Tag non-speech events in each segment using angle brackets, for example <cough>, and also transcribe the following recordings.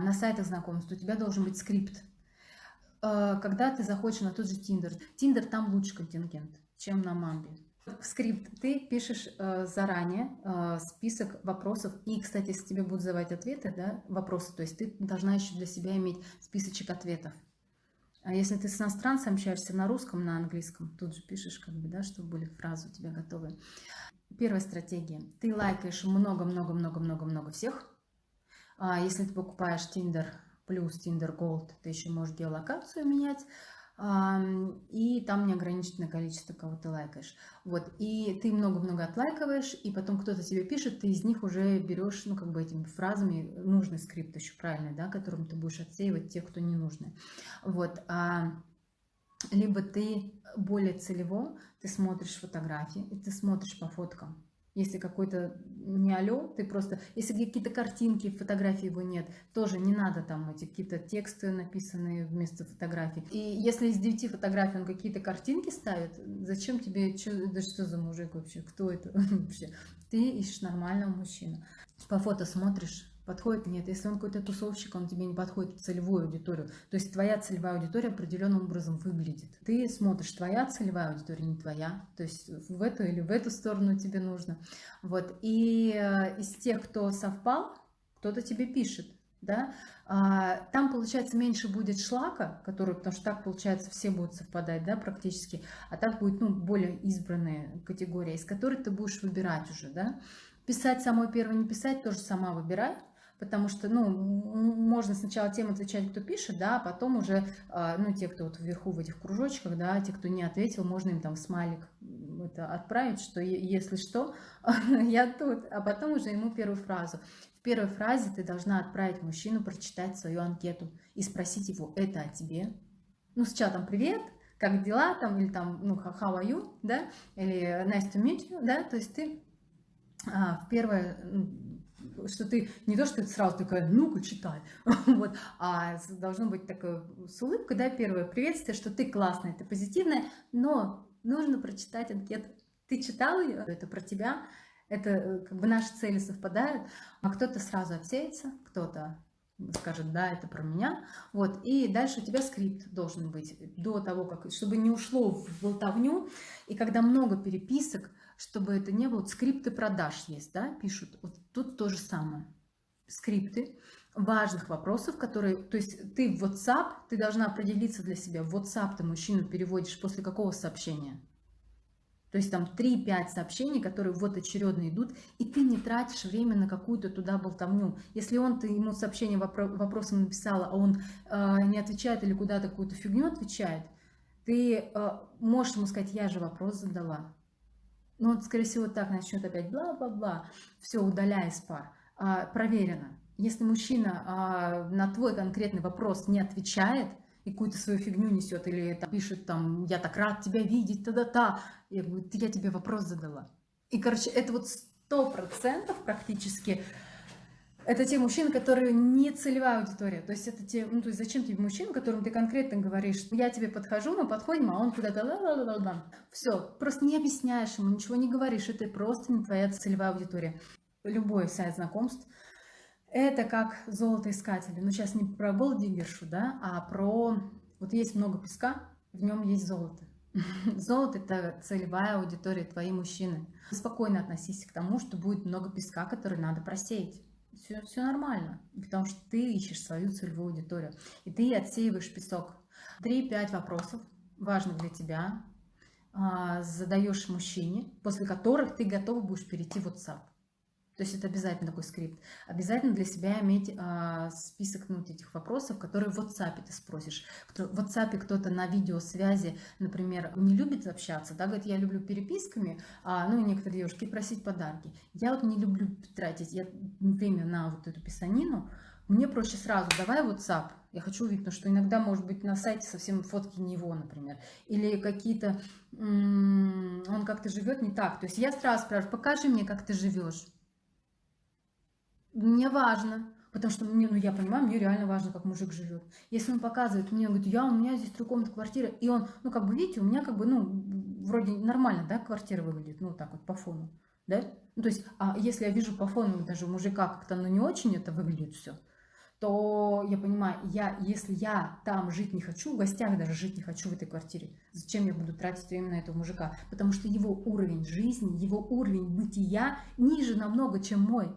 на сайтах знакомств у тебя должен быть скрипт. Э, когда ты заходишь на тот же Tinder, Tinder там лучше контингент, чем на Мамбе. В скрипт ты пишешь э, заранее э, список вопросов. И, кстати, если тебе будут задавать ответы, да, вопросы, то есть ты должна еще для себя иметь списочек ответов. А если ты с иностранцем общаешься на русском, на английском, тут же пишешь, как бы, да, чтобы были фразы у тебя готовы. Первая стратегия. Ты лайкаешь много-много-много-много-много всех. А если ты покупаешь Tinder плюс Tinder Gold, ты еще можешь геолокацию менять и там неограниченное количество, кого ты лайкаешь. Вот, и ты много-много отлайкиваешь, и потом кто-то тебе пишет, ты из них уже берешь, ну, как бы этими фразами нужный скрипт еще правильный, да, которым ты будешь отсеивать тех, кто не нужны. Вот, а, либо ты более целево, ты смотришь фотографии, и ты смотришь по фоткам, если какой-то не алё, ты просто, если какие-то картинки, фотографии его нет, тоже не надо там эти какие-то тексты написанные вместо фотографий. И если из 9 фотографий он какие-то картинки ставит, зачем тебе, что, да что за мужик вообще, кто это <laughs> вообще? Ты ищешь нормального мужчину. По фото смотришь, Подходит? Нет. Если он какой-то тусовщик, он тебе не подходит в целевую аудиторию. То есть твоя целевая аудитория определенным образом выглядит. Ты смотришь, твоя целевая аудитория не твоя. То есть в эту или в эту сторону тебе нужно. Вот. И э, из тех, кто совпал, кто-то тебе пишет. Да? А, там, получается, меньше будет шлака, который, потому что так, получается, все будут совпадать, да, практически, а так будет, ну, более избранная категория, из которой ты будешь выбирать уже, да. Писать самой первой, не писать, тоже сама выбирай, потому что, ну, можно сначала тем отвечать, кто пишет, да, а потом уже, а, ну, те, кто вот вверху в этих кружочках, да, те, кто не ответил, можно им там смайлик это отправить, что если что, <laughs> я тут, а потом уже ему первую фразу. В первой фразе ты должна отправить мужчину прочитать свою анкету и спросить его, это о тебе? Ну, сначала там «Привет», как дела, там, или там, ну, how are you, да, или nice to meet you, да, то есть ты а, в первое что ты не то, что ты сразу такая, ну-ка, читай, <laughs> вот, а должно быть такое с улыбкой, да, первое приветствие, что ты классная, ты позитивная, но нужно прочитать анкету. Ты читал ее? Это про тебя, это э, как бы наши цели совпадают, а кто-то сразу отсеется, кто-то скажет, да, это про меня, вот, и дальше у тебя скрипт должен быть до того, как, чтобы не ушло в болтовню, и когда много переписок, чтобы это не было, вот скрипты продаж есть, да, пишут, вот тут то же самое, скрипты важных вопросов, которые, то есть ты в WhatsApp, ты должна определиться для себя, в WhatsApp ты мужчину переводишь после какого сообщения, то есть там 3-5 сообщений, которые вот очередно идут, и ты не тратишь время на какую-то туда болтовню. Если он, ты ему сообщение вопросом написала, а он э, не отвечает или куда-то какую-то фигню отвечает, ты э, можешь ему сказать, я же вопрос задала. Ну, он, скорее всего, так начнет опять бла-бла-бла, все, удаляя из пар. А, проверено. Если мужчина а, на твой конкретный вопрос не отвечает, какую-то свою фигню несет, или там, пишет там, я так рад тебя видеть, та-да-та, я говорю, я тебе вопрос задала. И, короче, это вот сто процентов практически это те мужчины, которые не целевая аудитория. То есть это те, ну, то есть зачем тебе мужчина, которому ты конкретно говоришь, я тебе подхожу, мы подходим, а он куда-то ла ла ла ла Все, просто не объясняешь ему, ничего не говоришь, это просто не твоя целевая аудитория. Любой сайт знакомств это как золотоискатели. Ну, сейчас не про голдигершу, да, а про... Вот есть много песка, в нем есть золото. <laughs> Золото – это целевая аудитория, твои мужчины. Спокойно относись к тому, что будет много песка, который надо просеять все, все нормально, потому что ты ищешь свою целевую аудиторию, и ты отсеиваешь песок. Три-пять вопросов важных для тебя, а, задаешь мужчине, после которых ты готова будешь перейти в WhatsApp. То есть это обязательно такой скрипт. Обязательно для себя иметь а, список ну, этих вопросов, которые в WhatsApp ты спросишь. Кто, в WhatsApp кто-то на видеосвязи, например, не любит общаться, да, говорит, я люблю переписками, а, ну и некоторые девушки просить подарки. Я вот не люблю тратить я, время на вот эту писанину, мне проще сразу, давай WhatsApp, я хочу увидеть, потому что иногда, может быть, на сайте совсем фотки не его, например. Или какие-то, он как-то живет не так. То есть я сразу спрашиваю, покажи мне, как ты живешь мне важно, потому что мне, ну я понимаю, мне реально важно, как мужик живет. Если он показывает мне, он говорит, я, у меня здесь трехкомнатная квартира, и он, ну как бы, видите, у меня как бы, ну, вроде нормально, да, квартира выглядит, ну так вот по фону, да? Ну, то есть, а если я вижу по фону даже у мужика как-то, ну не очень это выглядит все, то я понимаю, я, если я там жить не хочу, в гостях даже жить не хочу в этой квартире, зачем я буду тратить время на этого мужика? Потому что его уровень жизни, его уровень бытия ниже намного, чем мой.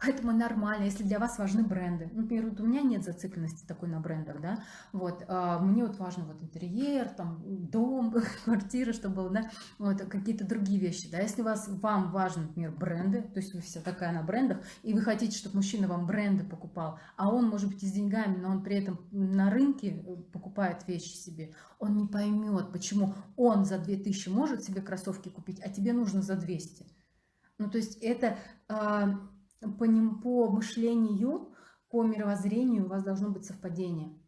Поэтому нормально, если для вас важны бренды. Например, вот у меня нет зацикленности такой на брендах, да, вот, а мне вот важно вот интерьер, там, дом, <laughs> квартира, чтобы было, да, вот, какие-то другие вещи, да, если вас, вам важны, например, бренды, то есть вы вся такая на брендах, и вы хотите, чтобы мужчина вам бренды покупал, а он, может быть, и с деньгами, но он при этом на рынке э, покупает вещи себе, он не поймет, почему он за 2000 может себе кроссовки купить, а тебе нужно за 200. Ну, то есть это а, по, ним, по мышлению, по мировоззрению у вас должно быть совпадение.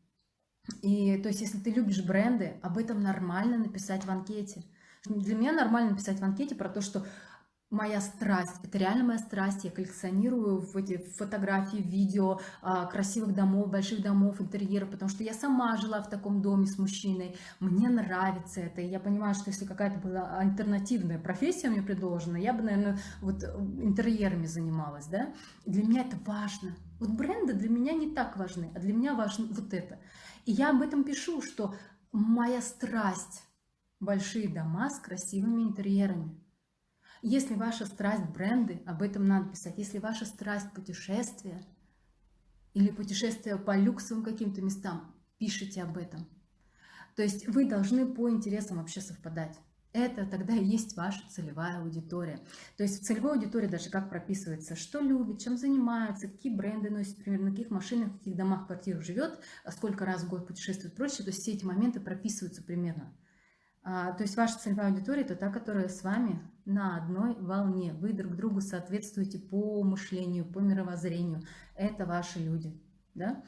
И то есть, если ты любишь бренды, об этом нормально написать в анкете. Для меня нормально написать в анкете про то, что моя страсть, это реально моя страсть, я коллекционирую в эти фотографии, видео а, красивых домов, больших домов, интерьеров, потому что я сама жила в таком доме с мужчиной, мне нравится это, и я понимаю, что если какая-то была альтернативная профессия мне предложена, я бы, наверное, вот интерьерами занималась, да, для меня это важно, вот бренды для меня не так важны, а для меня важно вот это, и я об этом пишу, что моя страсть, большие дома с красивыми интерьерами, если ваша страсть бренды, об этом надо писать. Если ваша страсть путешествия или путешествия по люксовым каким-то местам, пишите об этом. То есть вы должны по интересам вообще совпадать. Это тогда и есть ваша целевая аудитория. То есть в целевой аудитории даже как прописывается, что любит, чем занимается, какие бренды носит, например, на каких машинах, в каких домах, квартирах живет, сколько раз в год путешествует и прочее. То есть все эти моменты прописываются примерно. А, то есть ваша целевая аудитория – это та, которая с вами на одной волне. Вы друг другу соответствуете по мышлению, по мировоззрению. Это ваши люди. Да?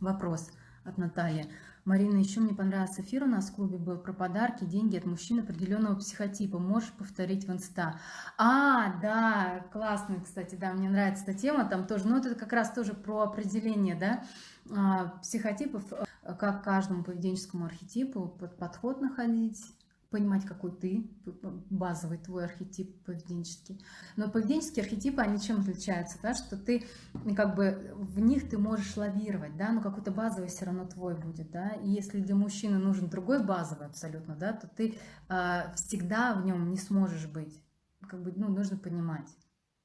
Вопрос от Натальи. Марина, еще мне понравился эфир у нас в клубе был про подарки, деньги от мужчин определенного психотипа. Можешь повторить в инста? А, да, классно, кстати, да, мне нравится эта тема, там тоже, ну это как раз тоже про определение, да, а, психотипов как каждому поведенческому архетипу под подход находить, понимать, какой ты, базовый твой архетип поведенческий. Но поведенческие архетипы, они чем отличаются? Да? Что ты, как бы, в них ты можешь лавировать, да, но какой-то базовый все равно твой будет, да. И если для мужчины нужен другой базовый абсолютно, да, то ты э, всегда в нем не сможешь быть. Как бы, ну, нужно понимать.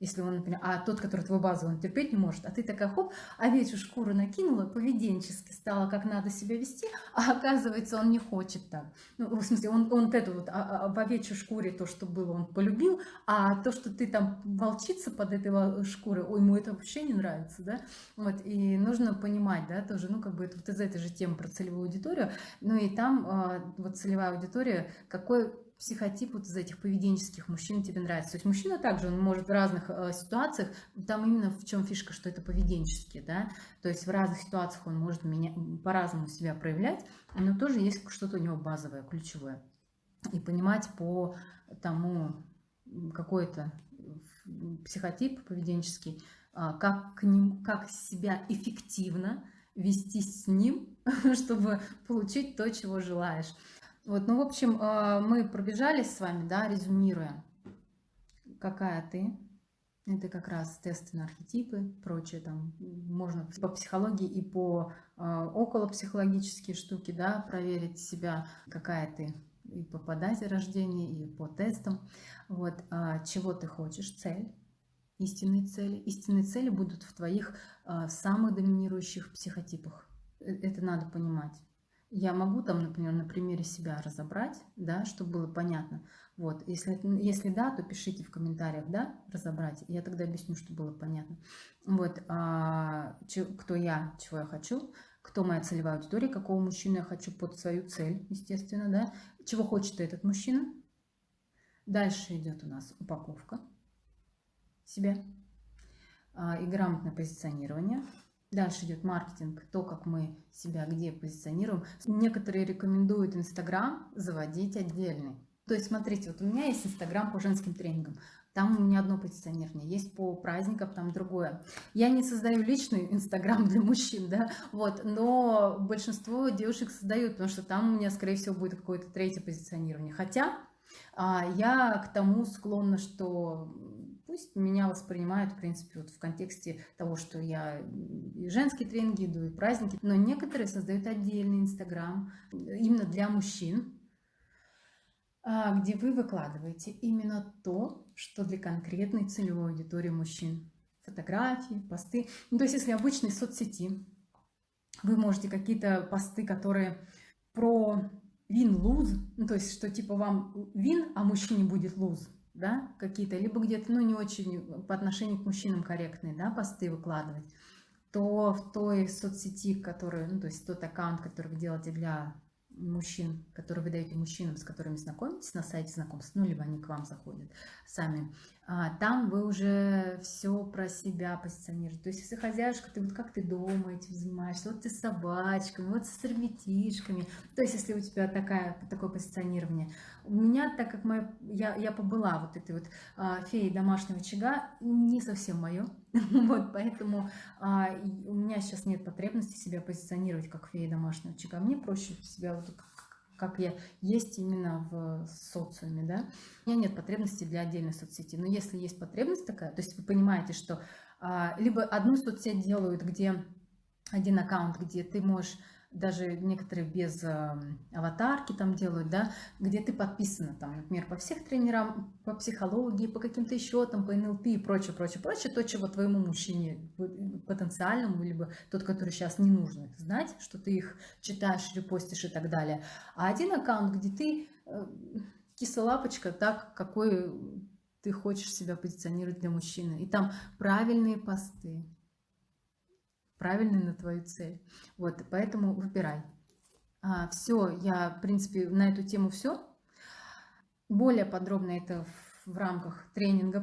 Если он, например, а тот, который твой базовый, он терпеть не может, а ты такая, хоп, овечью шкуру накинула, поведенчески стала, как надо себя вести, а оказывается, он не хочет так. Ну, в смысле, он, он это вот, а, а, в овечьей шкуре то, что было, он полюбил, а то, что ты там волчица под этой шкурой, ой, ему это вообще не нравится, да, вот, и нужно понимать, да, тоже, ну, как бы, это вот из этой же темы про целевую аудиторию, ну, и там а, вот целевая аудитория, какой психотип вот из этих поведенческих мужчин тебе нравится. То есть мужчина также, он может в разных э, ситуациях, там именно в чем фишка, что это поведенческие, да, то есть в разных ситуациях он может меня по-разному себя проявлять, но тоже есть что-то у него базовое, ключевое. И понимать по тому, какой-то психотип поведенческий, э, как, к ним, как себя эффективно вести с ним, <laughs> чтобы получить то, чего желаешь. Вот, ну, в общем, э, мы пробежались с вами, да, резюмируя, какая ты. Это как раз тесты на архетипы, прочее, там можно по психологии и по э, околопсихологические штуки, да, проверить себя, какая ты и по, дате рождения, и по тестам. Вот, а чего ты хочешь, цель, истинные цели. Истинные цели будут в твоих а, самых доминирующих психотипах. Э, это надо понимать. Я могу там, например, на примере себя разобрать, да, чтобы было понятно. Вот, если, если да, то пишите в комментариях, да, разобрать. Я тогда объясню, чтобы было понятно. Вот, а, че, кто я, чего я хочу, кто моя целевая аудитория, какого мужчину я хочу под свою цель, естественно, да. Чего хочет этот мужчина. Дальше идет у нас упаковка себя а, и грамотное позиционирование. Дальше идет маркетинг, то, как мы себя где позиционируем. Некоторые рекомендуют Инстаграм заводить отдельный. То есть, смотрите, вот у меня есть Инстаграм по женским тренингам. Там у меня одно позиционирование, есть по праздникам, там другое. Я не создаю личный Инстаграм для мужчин, да, вот, но большинство девушек создают, потому что там у меня, скорее всего, будет какое-то третье позиционирование. Хотя а, я к тому склонна, что пусть меня воспринимают, в принципе, вот в контексте того, что я и женские тренинги иду, и праздники. Но некоторые создают отдельный Инстаграм именно для мужчин, а, где вы выкладываете именно то, что для конкретной целевой аудитории мужчин. Фотографии, посты. Ну, то есть, если обычные соцсети, вы можете какие-то посты, которые про вин-луз, ну, то есть, что типа вам вин, а мужчине будет луз, да, какие-то, либо где-то, ну, не очень по отношению к мужчинам корректные, да, посты выкладывать, то в той соцсети, которую, ну, то есть тот аккаунт, который вы делаете для мужчин, которые вы даете мужчинам, с которыми знакомитесь на сайте знакомств, ну, либо они к вам заходят сами, там вы уже все про себя позиционируете. То есть, если хозяюшка, ты вот как ты дома этим занимаешься, вот ты с собачками, вот с ребятишками. То есть, если у тебя такая, такое позиционирование. У меня, так как моя, я, я побыла вот этой вот а, феей домашнего очага, не совсем мое. <laughs> вот, поэтому а, у меня сейчас нет потребности себя позиционировать как фея домашнего очага. Мне проще себя вот как я есть именно в социуме, да. У меня нет потребности для отдельной соцсети, но если есть потребность такая, то есть вы понимаете, что а, либо одну соцсеть делают, где один аккаунт, где ты можешь даже некоторые без э, аватарки там делают, да, где ты подписана там, например, по всех тренерам, по психологии, по каким-то еще там, по НЛП и прочее, прочее, прочее, то, чего твоему мужчине потенциальному, либо тот, который сейчас не нужно знать, что ты их читаешь, репостишь и так далее. А один аккаунт, где ты э, кислолапочка, так, какой ты хочешь себя позиционировать для мужчины. И там правильные посты, правильный на твою цель. Вот, поэтому выбирай. А, все, я, в принципе, на эту тему все. Более подробно это в, в рамках тренинга